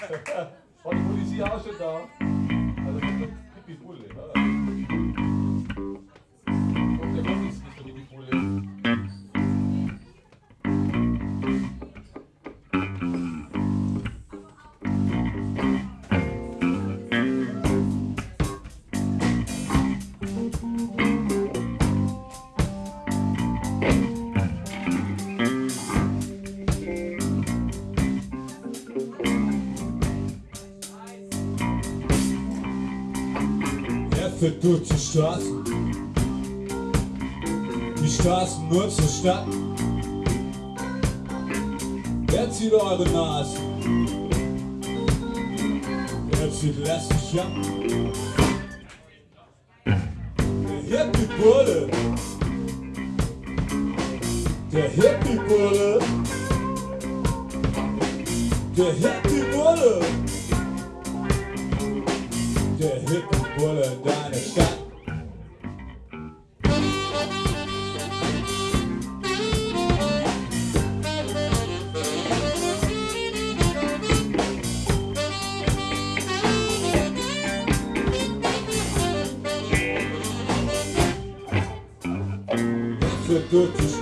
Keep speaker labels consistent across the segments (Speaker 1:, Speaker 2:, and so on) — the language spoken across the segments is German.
Speaker 1: War die Polizei auch schon da? Also, Pippi Bulle, ne? Und der nicht so Pippi Bulle.
Speaker 2: Fährt durch die Straßen, die Straßen nur zur Stadt. Er zieht eure Nasen, er zieht lästig an.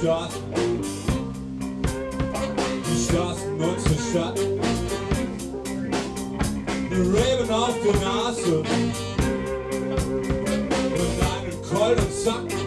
Speaker 2: Stadt, die Stadt, unsere Stadt. Die Raven auf der Nase und einen kalten Sack.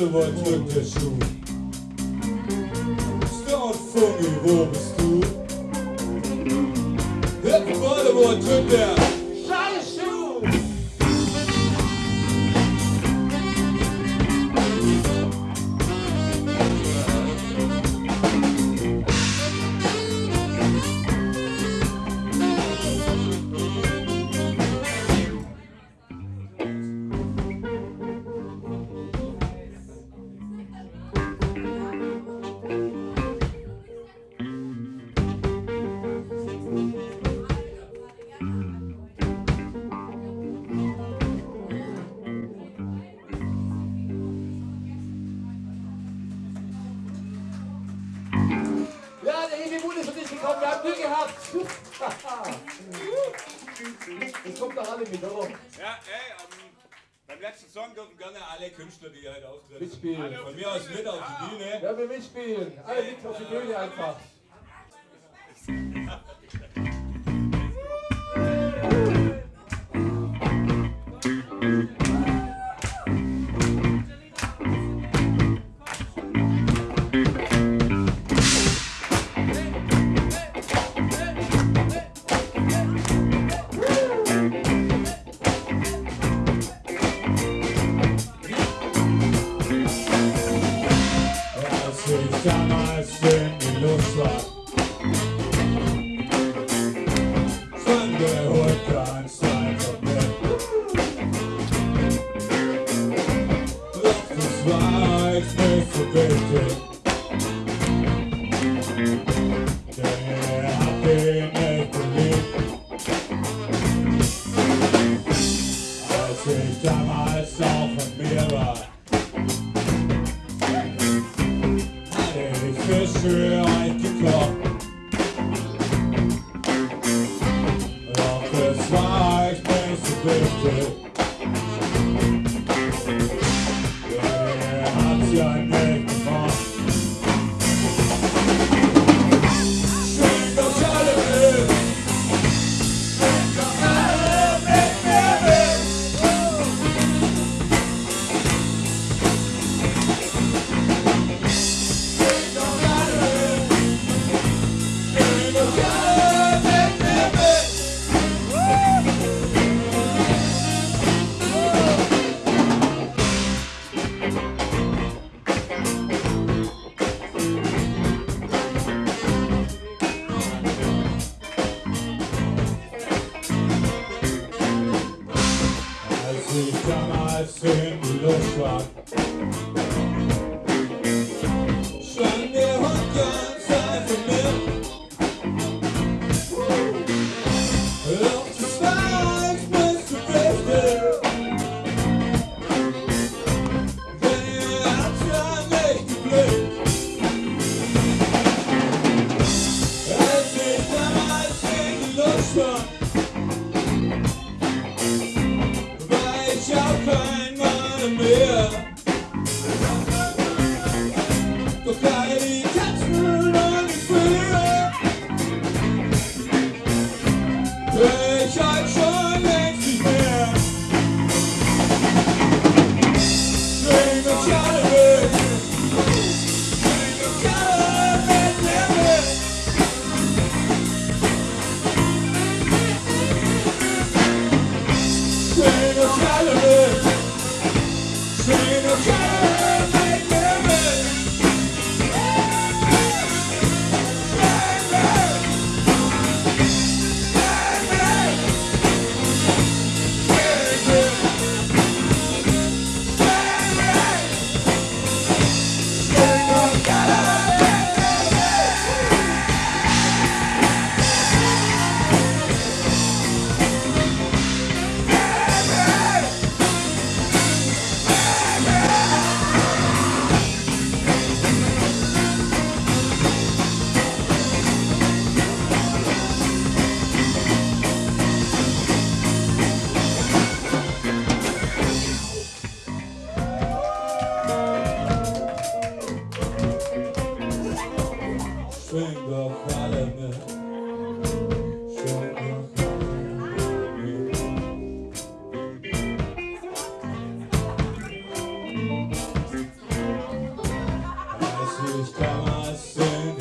Speaker 1: What you do? Show. Jetzt kommt doch alle mit, oder?
Speaker 2: Ja, ey, ähm, beim letzten Song dürfen gerne alle Künstler, die heute auftreten.
Speaker 1: Mitspielen.
Speaker 2: Von mir aus mit auf die Bühne.
Speaker 1: Ja, wir mitspielen. Alle mit auf die Bühne einfach.
Speaker 2: time I saw my sinless life. tocar ele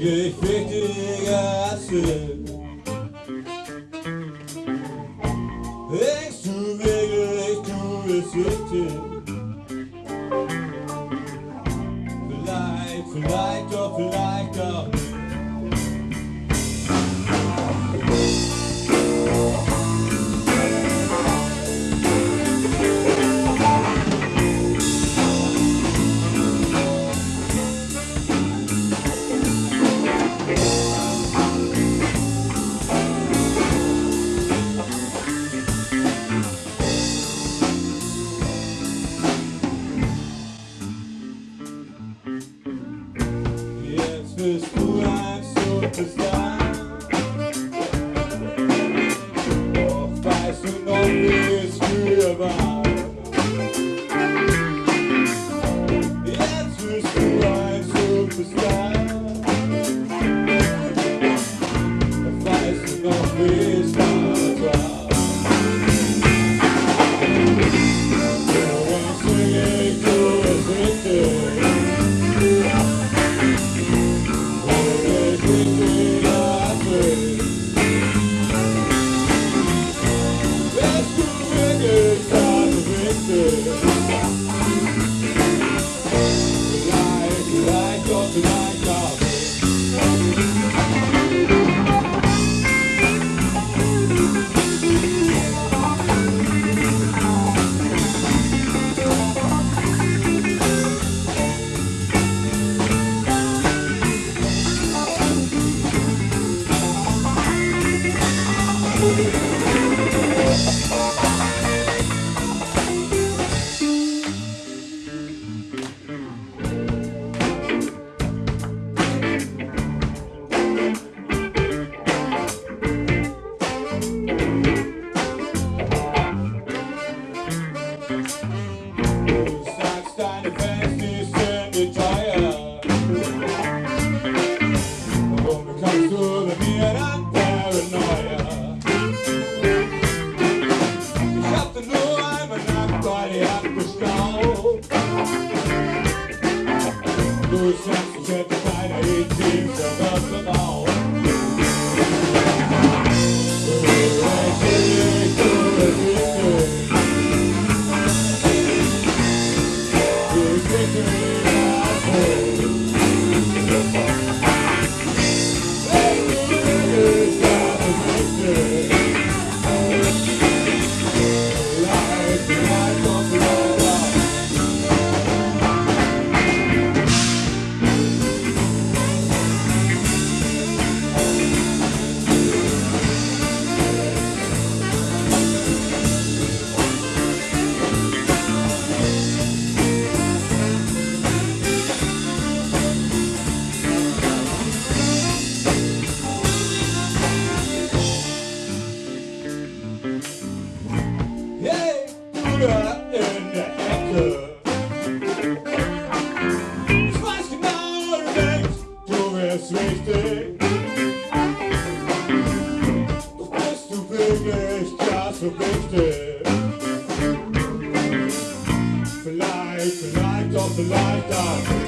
Speaker 2: Cheguei feito of the light dark.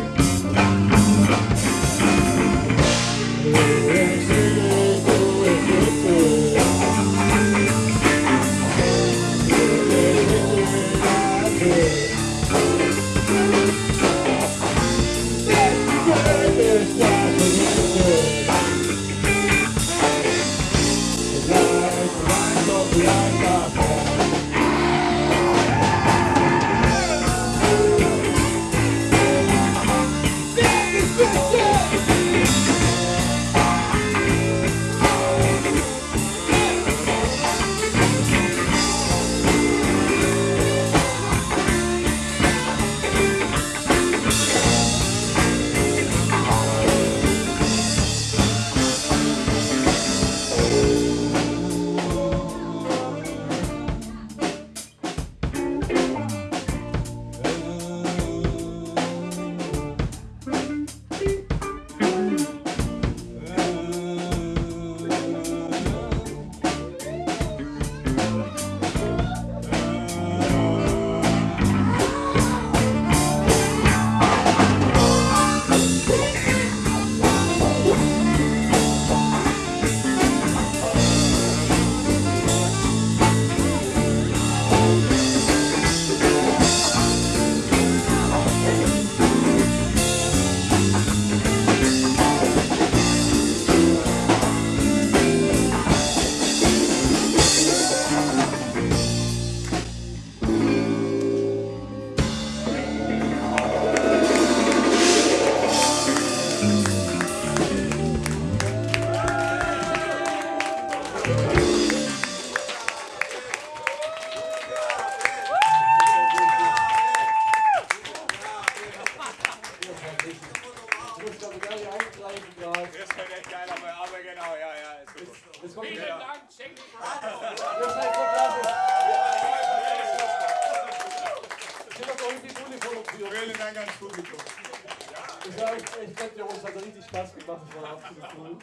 Speaker 1: Ich sage, ich glaube, der uns hat richtig Spaß gemacht. Das war absolut cool.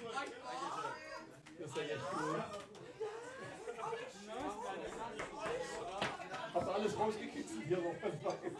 Speaker 1: Das ist ja echt cool. Habt ihr alles rausgekitzelt hier? wo man-